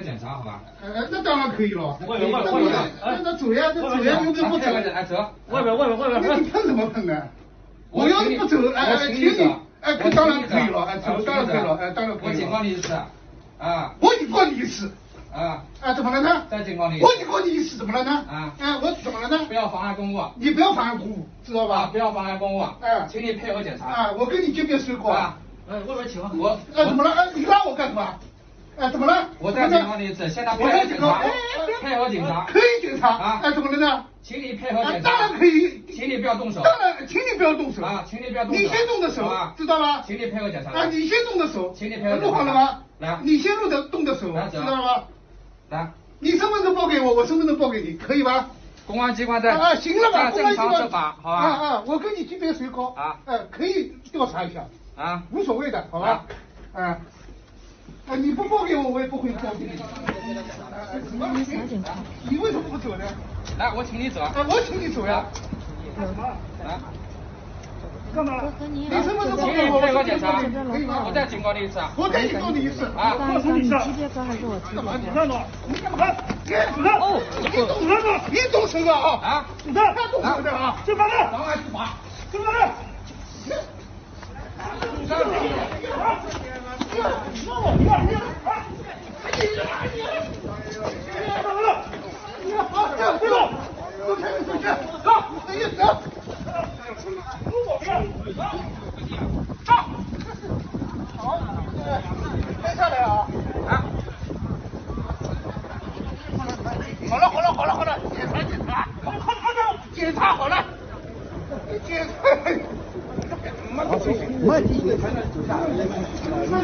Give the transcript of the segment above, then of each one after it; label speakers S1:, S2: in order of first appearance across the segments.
S1: 合检查，好吧？
S2: 呃，那当然可以了。
S1: 外边外面外边
S2: 那那走呀，那走呀，又不不走。
S1: 哎，走。
S3: 外边外边外边。
S2: 那你碰什么碰呢？我要是不走，哎哎，请你，哎，当然可以了，哎，走当然可以了，哎，当然可以了。
S1: 我警告你一次，啊。
S2: 我警告你一次。
S1: 啊。
S2: 啊，怎么了呢？
S1: 再警告你。
S2: 我警告你一次，怎么了呢？
S1: 啊。
S2: 哎，我怎么了呢？
S1: 不要妨碍公务。
S2: 你不要妨碍公务，知道吧？
S1: 不要妨碍公务。
S2: 哎。
S1: 请你配合检查。
S2: 啊，我跟你见面说过。
S1: 啊。
S3: 哎，外面请
S1: 我。
S2: 哎，怎么了？哎，你拉我干什么？哎，怎么了？
S1: 我再警告你一次，现在配合警察。配合警察。
S2: 可以警察。
S1: 啊。
S2: 哎，怎么了呢？
S1: 请你配合检查。
S2: 当然可以。
S1: 请你不要动手。
S2: 当然，请你不要动手。
S1: 啊，请你不要动手。
S2: 你先动的手，知道吗？
S1: 请你配合检查。
S2: 啊，你先动的手。
S1: 请你配合。
S2: 录好了吗？
S1: 来。
S2: 你先录的动的手，知道吗？
S1: 来。
S2: 你身份证报给我，我身份证报给你，可以吧？
S1: 公安机关在。
S2: 啊，行了吧？
S1: 公安机关执法，好吧？
S2: 啊啊，我跟你级别谁高？
S1: 啊。
S2: 哎，可以调查一下。
S1: 啊。
S2: 无所谓的，好吧？啊。啊，你不报给我，我也不会报给你。什么？你为什么不走呢？
S1: 来，我请你走。
S2: 啊，我请你走呀。
S1: 来。
S2: 干嘛？
S4: 你
S2: 身份证报
S1: 请
S2: 给我，
S1: 你配合检查。
S2: 可以吗？
S1: 我再警告你一次。
S2: 我再警告你一次。
S1: 啊。
S4: 你级别高还是我级别高？
S2: 你干嘛？你干嘛？你主任。哦。你动手了？你动手了啊？
S1: 啊。
S2: 主任，他动手的啊。
S3: 执法的。
S1: 妨碍执法。
S3: 执法的。
S2: 好了好了好了好了，检查检查，好了，检查好了，检查。没第一个才能走下来。好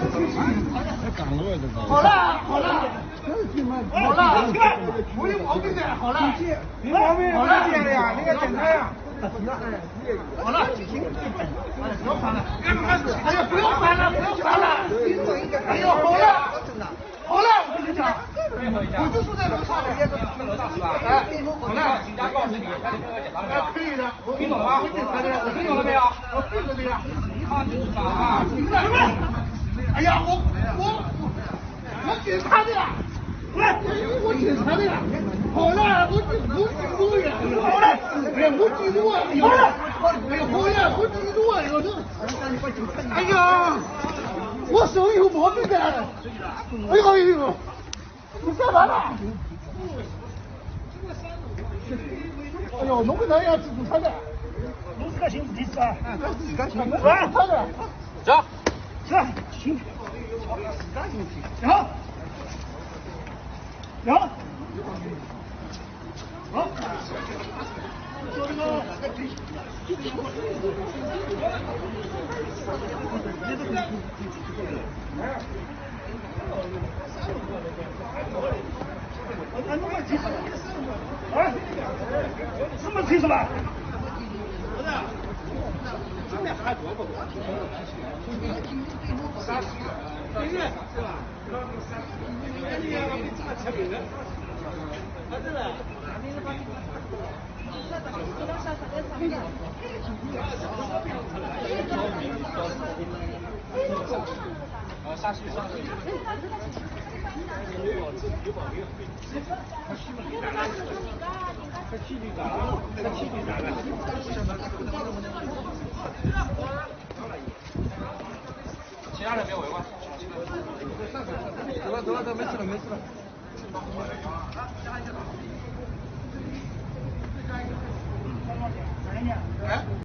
S2: 了好了，好了，没有毛病的，好了，
S3: 没毛病，
S2: 好了，
S3: 呀，那个检查呀。
S2: 好了，不要烦了，哎呀，不要烦了，不要烦了，哎呦，好了，好了，我跟你讲，我就住在楼上的，
S1: 楼上是吧？
S2: 哎，好了，
S1: 警察告诉你，赶紧配合检查了没有？
S2: 可以的，
S1: 听懂了吗？听懂了没有？
S2: 我配合的呀。
S1: 啊，执法啊！
S2: 哎呀，我我我检查的呀，来，我检查的呀。好了，我我记录呀，好了，哎呀，我记录啊，好了，哎呀，好了，我记录啊，有这，哎呀，我手有毛病的，哎呦哎呦，你干嘛呢？哎呦，侬搿能样子做啥的？
S3: 侬自家寻事体是吧？
S2: 自家寻，是吧？他的。
S1: 走。
S3: 是，行。行。行。好。说这个。哎，弄个几十，哎，这么清楚吧？不是，这边还多不多？三十，一月是吧？你要给这么吃饼的？啊，对了，你是把你。
S1: 啊，下去上去。其他人别围观。
S2: 走了走了走，没事了没事了。哎。